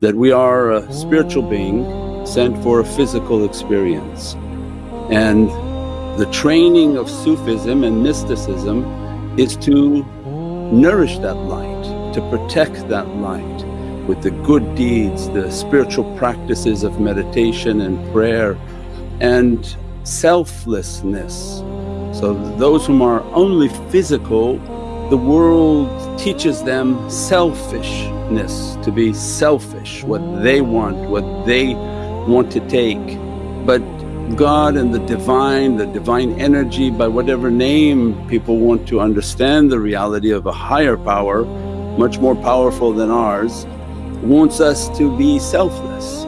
that we are a spiritual being sent for a physical experience. And the training of Sufism and mysticism is to nourish that light, to protect that light with the good deeds, the spiritual practices of meditation and prayer and selflessness. So those whom are only physical, the world teaches them selfishness, to be selfish, what they want, what they want to take. But God and the Divine, the Divine energy by whatever name people want to understand the reality of a higher power much more powerful than ours wants us to be selfless